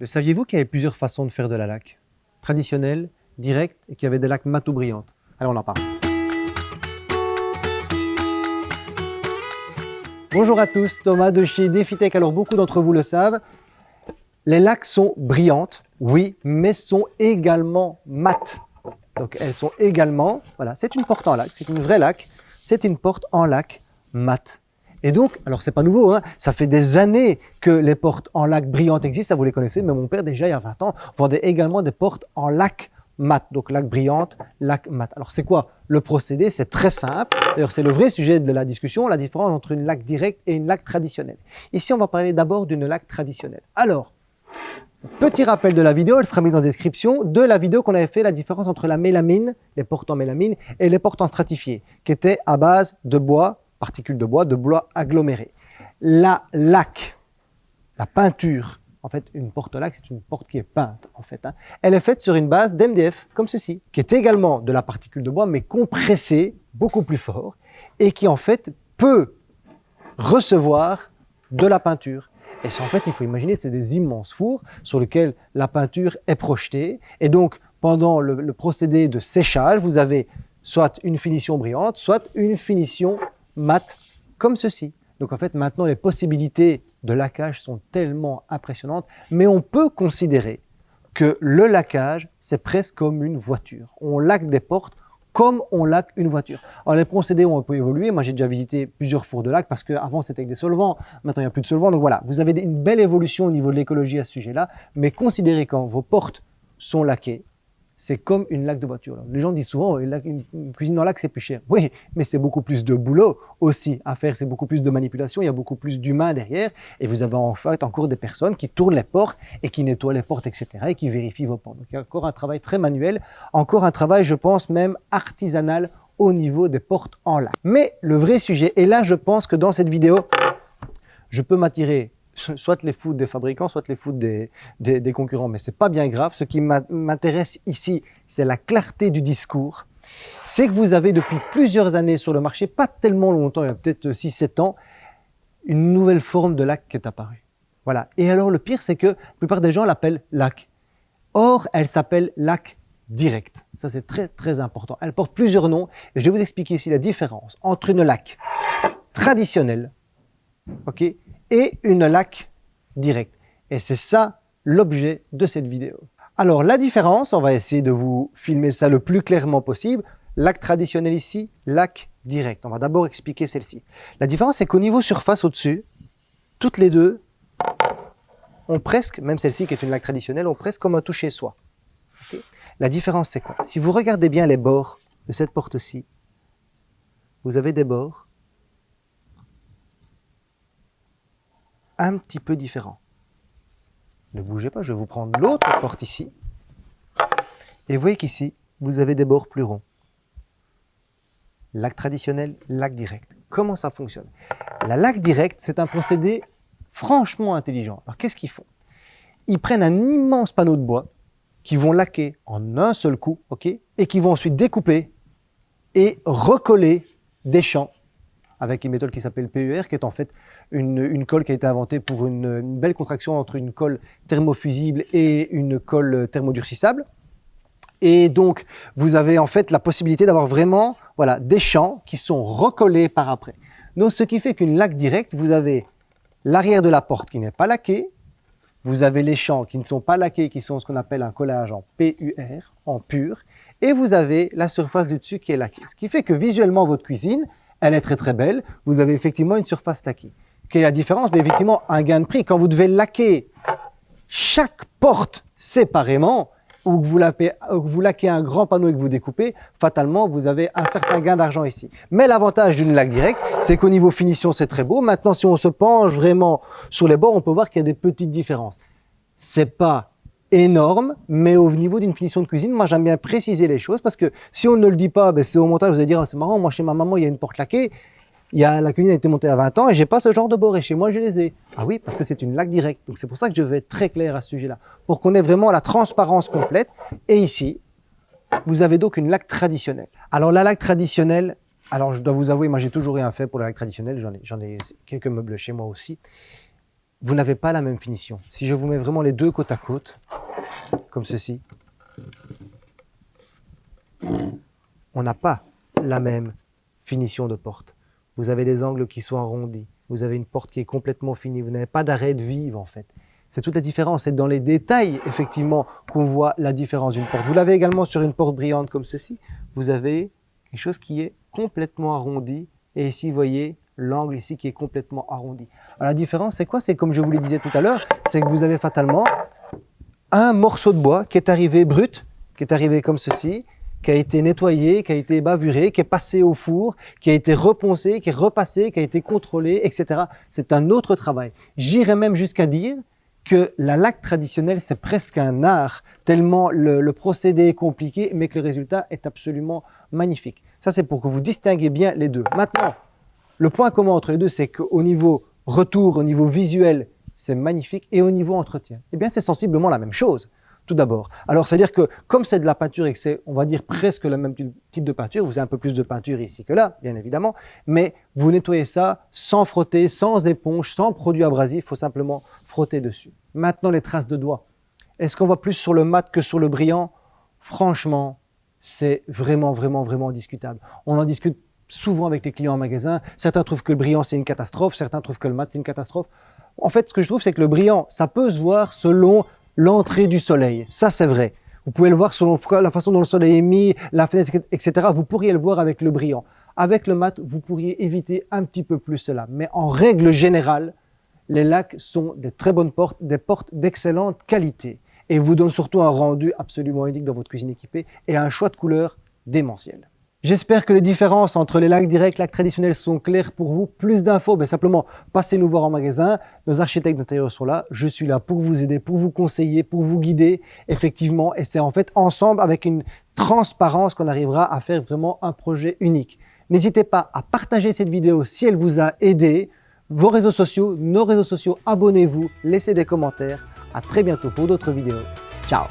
Le saviez-vous qu'il y avait plusieurs façons de faire de la laque? Traditionnelle, directe et qu'il y avait des laques mat ou brillantes. Allez, on en parle. Bonjour à tous, Thomas de chez DefiTech. Alors beaucoup d'entre vous le savent, les laques sont brillantes, oui, mais sont également mates. Donc elles sont également, voilà, c'est une porte en laque, c'est une vraie laque, c'est une porte en laque mat. Et donc, alors c'est pas nouveau, hein, ça fait des années que les portes en laque brillantes existent, ça vous les connaissez, mais mon père déjà il y a 20 ans vendait également des portes en laque mat, donc laque brillante, laque mat. Alors c'est quoi le procédé? C'est très simple, d'ailleurs c'est le vrai sujet de la discussion, la différence entre une laque directe et une laque traditionnelle. Ici on va parler d'abord d'une laque traditionnelle. Alors, petit rappel de la vidéo, elle sera mise en description, de la vidéo qu'on avait fait la différence entre la mélamine, les portes en mélamine, et les portes en stratifié, qui étaient à base de bois, particules de bois, de bois aggloméré. La laque, la peinture en fait, une porte-laque, c'est une porte qui est peinte, en fait. Hein. Elle est faite sur une base d'MDF, comme ceci, qui est également de la particule de bois, mais compressée beaucoup plus fort, et qui, en fait, peut recevoir de la peinture. Et c'est en fait, il faut imaginer, c'est des immenses fours sur lesquels la peinture est projetée. Et donc, pendant le procédé de séchage, vous avez soit une finition brillante, soit une finition mate, comme ceci. Donc en fait, maintenant, les possibilités de laquage sont tellement impressionnantes, mais on peut considérer que le laquage, c'est presque comme une voiture. On laque des portes comme on laque une voiture. Alors les procédés ont un peu évolué. Moi, j'ai déjà visité plusieurs fours de lac parce qu'avant, c'était avec des solvants. Maintenant, il n'y a plus de solvants. Donc voilà, vous avez une belle évolution au niveau de l'écologie à ce sujet-là. Mais considérez quand vos portes sont laquées, c'est comme une laque de voiture. Les gens disent souvent, une, cuisine en lac, c'est plus cher. Oui, mais c'est beaucoup plus de boulot aussi à faire, c'est beaucoup plus de manipulation, il y a beaucoup plus d'humains derrière, et vous avez en fait encore des personnes qui tournent les portes et qui nettoient les portes, etc., et qui vérifient vos portes. Donc il y a encore un travail très manuel, encore un travail, je pense, même artisanal au niveau des portes en lac. Mais le vrai sujet, et là je pense que dans cette vidéo, je peux m'attirer soit les foudres des fabricants, soit les foudres des, des, concurrents. Mais c'est pas bien grave. Ce qui m'intéresse ici, c'est la clarté du discours. C'est que vous avez depuis plusieurs années sur le marché, pas tellement longtemps, il y a peut-être 6-7 ans, une nouvelle forme de lac qui est apparue. Voilà. Et alors le pire, c'est que la plupart des gens l'appellent lac. Or, elle s'appelle lac direct. Ça, c'est très, très important. Elle porte plusieurs noms et je vais vous expliquer ici la différence entre une lac traditionnelle, ok, et une laque directe. Et c'est ça l'objet de cette vidéo. Alors la différence, on va essayer de vous filmer ça le plus clairement possible. Lac traditionnel ici, lac direct. On va d'abord expliquer celle-ci. La différence, c'est qu'au niveau surface au-dessus, toutes les deux ont presque, même celle-ci qui est une laque traditionnelle, ont presque comme un toucher soi. la différence, c'est quoi? Si vous regardez bien les bords de cette porte-ci, vous avez des bords un petit peu différent. Ne bougez pas, je vais vous prendre l'autre porte ici. Et vous voyez qu'ici, vous avez des bords plus ronds. Lac traditionnel, lac direct. Comment ça fonctionne? La lac direct, c'est un procédé franchement intelligent. Alors qu'est-ce qu'ils font? Ils prennent un immense panneau de bois qui vont laquer en un seul coup, ok, et qui vont ensuite découper et recoller des champs avec une méthode qui s'appelle PUR, qui est en fait une, colle qui a été inventée pour une, belle contraction entre une colle thermofusible et une colle thermodurcissable. Et donc, vous avez en fait la possibilité d'avoir vraiment voilà, des champs qui sont recollés par après. Donc, ce qui fait qu'une laque directe, vous avez l'arrière de la porte qui n'est pas laqué, vous avez les champs qui ne sont pas laqués, qui sont ce qu'on appelle un collage en PUR, en pur, et vous avez la surface du dessus qui est laquée. Ce qui fait que visuellement, votre cuisine, elle est très très belle. Vous avez effectivement une surface laquée. Quelle est la différence? Mais effectivement, un gain de prix. Quand vous devez laquer chaque porte séparément, ou que vous, vous laquez un grand panneau et que vous découpez, fatalement, vous avez un certain gain d'argent ici. Mais l'avantage d'une laque directe, c'est qu'au niveau finition, c'est très beau. Maintenant, si on se penche vraiment sur les bords, on peut voir qu'il y a des petites différences. C'est pas énorme, mais au niveau d'une finition de cuisine, moi j'aime bien préciser les choses parce que si on ne le dit pas, ben, c'est au montage, vous allez dire, ah, c'est marrant, moi chez ma maman, il y a une porte laquée, il y a, la cuisine a été montée à 20 ans et j'ai pas ce genre de bord et chez moi je les ai. Ah oui, parce que c'est une laque directe. Donc c'est pour ça que je vais être très clair à ce sujet-là, pour qu'on ait vraiment la transparence complète. Et ici, vous avez donc une laque traditionnelle. Alors la laque traditionnelle, alors je dois vous avouer, moi j'ai toujours rien fait pour la laque traditionnelle, j'en ai, ai quelques meubles chez moi aussi. vous n'avez pas la même finition. Si je vous mets vraiment les deux côte à côte, comme ceci, on n'a pas la même finition de porte. Vous avez des angles qui sont arrondis, vous avez une porte qui est complètement finie, vous n'avez pas d'arrêt de vive en fait. C'est toute la différence, c'est dans les détails effectivement qu'on voit la différence d'une porte. Vous l'avez également sur une porte brillante comme ceci, vous avez quelque chose qui est complètement arrondi et ici vous voyez l'angle ici qui est complètement arrondi. la différence, c'est quoi? C'est comme je vous le disais tout à l'heure, c'est que vous avez fatalement un morceau de bois qui est arrivé brut, qui est arrivé comme ceci, qui a été nettoyé, qui a été bavuré, qui est passé au four, qui a été reponcé, qui est repassé, qui a été contrôlé, etc. C'est un autre travail. J'irais même jusqu'à dire que la laque traditionnelle, c'est presque un art, tellement le, le, procédé est compliqué, mais que le résultat est absolument magnifique. Ça, c'est pour que vous distinguez bien les deux. Maintenant, le point commun entre les deux, c'est qu'au niveau retour, au niveau visuel, c'est magnifique, et au niveau entretien, eh bien, c'est sensiblement la même chose, tout d'abord. Alors, c'est-à-dire que comme c'est de la peinture et que c'est, on va dire, presque le même type de peinture, vous avez un peu plus de peinture ici que là, bien évidemment, mais vous nettoyez ça sans frotter, sans éponge, sans produit abrasif, il faut simplement frotter dessus. Maintenant, les traces de doigts. Est-ce qu'on voit plus sur le mat que sur le brillant? Franchement, c'est vraiment, vraiment, vraiment discutable. On en discute souvent avec les clients en magasin. Certains trouvent que le brillant, c'est une catastrophe. Certains trouvent que le mat, c'est une catastrophe. En fait, ce que je trouve, c'est que le brillant, ça peut se voir selon l'entrée du soleil. Ça, c'est vrai. Vous pouvez le voir selon la façon dont le soleil est mis, la fenêtre, etc. Vous pourriez le voir avec le brillant. Avec le mat, vous pourriez éviter un petit peu plus cela. Mais en règle générale, les lacs sont des très bonnes portes, des portes d'excellente qualité et vous donnent surtout un rendu absolument unique dans votre cuisine équipée et un choix de couleurs démentiel. J'espère que les différences entre les lacs directs et les lacs traditionnels sont claires pour vous. Plus d'infos, ben simplement passez nous voir en magasin. Nos architectes d'intérieur sont là. Je suis là pour vous aider, pour vous conseiller, pour vous guider, effectivement. Et c'est en fait ensemble, avec une transparence, qu'on arrivera à faire vraiment un projet unique. N'hésitez pas à partager cette vidéo si elle vous a aidé. Vos réseaux sociaux, nos réseaux sociaux, abonnez-vous, laissez des commentaires. À très bientôt pour d'autres vidéos. Ciao